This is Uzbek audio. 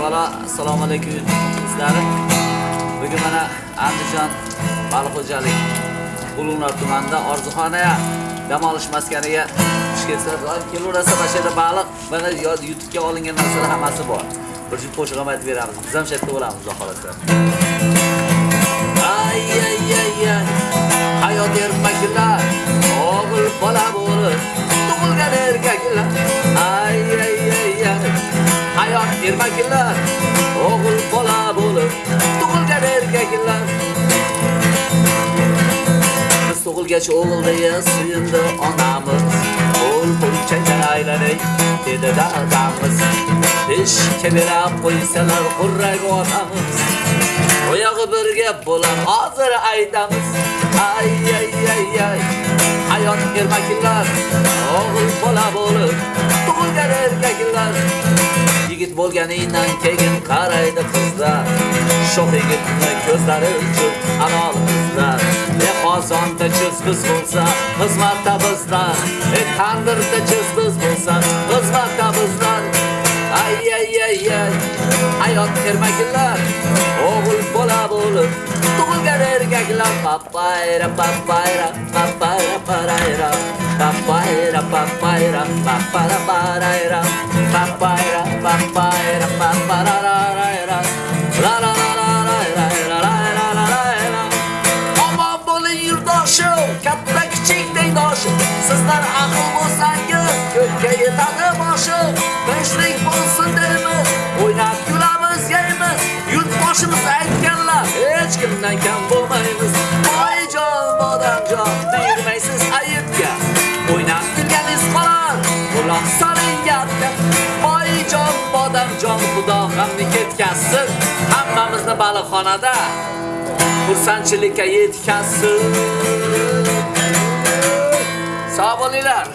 Avvalo assalomu alaykum sizlarni. Bugun mana Andijon baliq xo'jalik Ulug'nor tumanida Orzuxonaya dam olish maskaniga tushib ketsizlar. Doim kelaverasiz mana shu yerda baliq, mana YouTube'ga olingan narsalar hammasi bor. Bir juft qo'shiq ham aytib beramiz. Biz ham shu yerda bo'lamiz, xudo xohlasa Ay ay ay ay. Hayot ermaklar, o'g'il bola bo'lib, tug'ilgan erkaklar. Ay ay ay ay. Hayot ermaklar, Biz tug'ilgach suyundi onamiz. Qo'l pulchaydan aylanay, dedi dadamiz. Ishga berib qo'ysalar qurrak otamiz Oyog'i birga bo'lar, hozir aytamiz. Ay ay ay ay. Hayot ermaklar, o'g'il bola bo'lib, tug'ilgan erkaklar. Yigit bo'lganingdan keyin qaraydi qizlar. Shoh yigitni ko'zlari uchun halol qizlar. E qozonda chiz biz bo'lsa, xizmatda bizlar. E tandirda chiz biz bo'lsa, xizmatda bizlar. Ay ay ay ay. Hayot ermaklar, o'g'il bola bo'lib, tug'ilgan erkaklar. Papayra papayra papayra parayra. Papayra papayra papara parayra. Papayra Sizlar aql bo'lsangiz, ko'kka yetadi boshim. Tinchlik bo'lsin deymiz, o'ynab kulamiz, yeymiz. Yurtboshimiz aytganlar, hech kimdan kam bo'lmaymiz. Voyjon, bodamjon, tegmaysiz ayibga. O'ynab kulganingiz qolar, quloq soling gapga. Voyjon, bodamjon, xudo g'amni ketkazsin. Hammamizni baliqxonada xursandchilikka yetkazsin. Sog' bo'linglar.